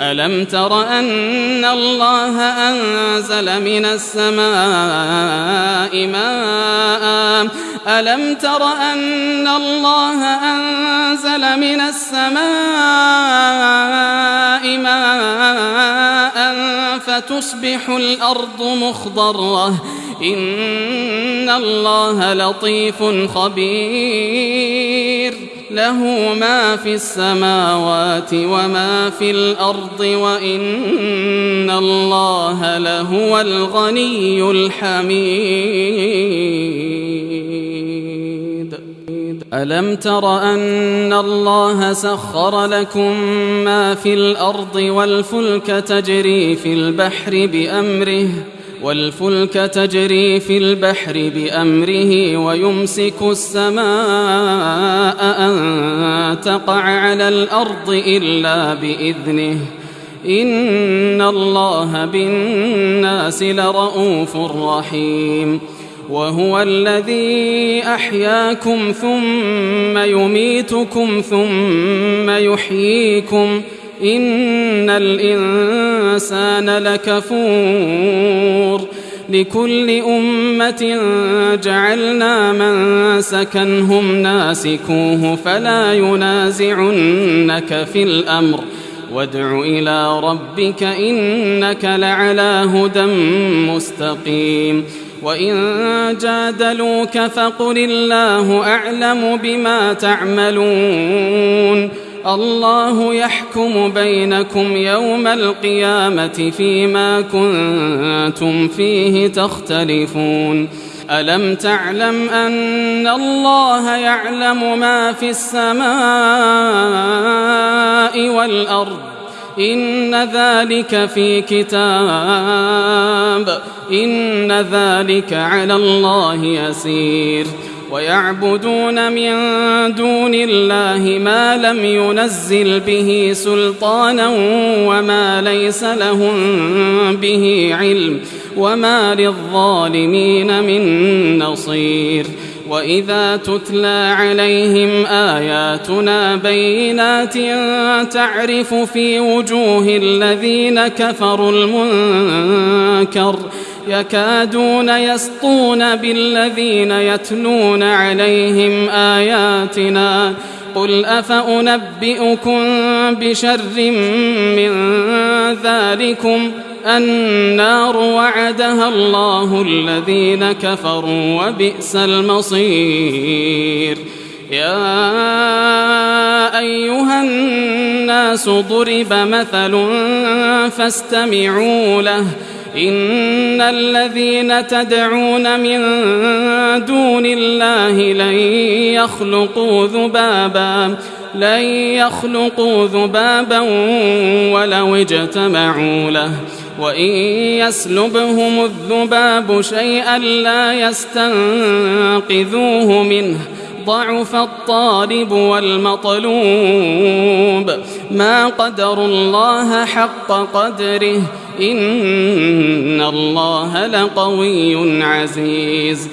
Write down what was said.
ألم تر أن الله أنزل من السماء ماء؟ ألم تر أن الله أنزل من السماء ماء فتصبح الأرض مخضرة؟ إن الله لطيف خبير. له ما في السماوات وما في الأرض وإن الله لهو الغني الحميد. ألم تر أن الله سخر لكم ما في الأرض والفلك تجري في البحر بأمره والفلك تجري في البحر بأمره ويمسك السماء أن تقع على الأرض إلا بإذنه. إن الله بالناس لرؤوف رحيم. وهو الذي أحياكم ثم يميتكم ثم يحييكم. إن الإنسان لكفور لكل أمة جعلنا من سكنهم ناسكوه فلا ينازعنك في الأمر وادع إلى ربك إنك لعلى هدى مستقيم وإن جادلوك فقل الله أعلم بما تعملون الله يحكم بينكم يوم القيامة فيما كنتم فيه تختلفون. ألم تعلم أن الله يعلم ما في السماء والأرض؟ إن ذلك في كتاب. إن ذلك على الله يسير. ويعبدون من دون الله ما لم ينزل به سلطانا وما ليس لهم به علم وما للظالمين من نصير. وإذا تتلى عليهم آياتنا بينات تعرف في وجوه الذين كفروا المنكر يكادون يسطون بالذين يتلون عليهم آياتنا قل أفأنبئكم بشر من ذلكم النار وعدها الله الذين كفروا وبئس المصير يا أيها الناس ضرب مثل فاستمعوا له إن الذين تدعون من دون الله لن يخلقوا ذبابا لن يخلقوا ذبابا ولو اجتمعوا له. وإن يسلبهم الذباب شيئا لا يستنقذوه منه. ضعف الطالب والمطلوب. ما قدر الله حق قدره. إن الله لقوي عزيز.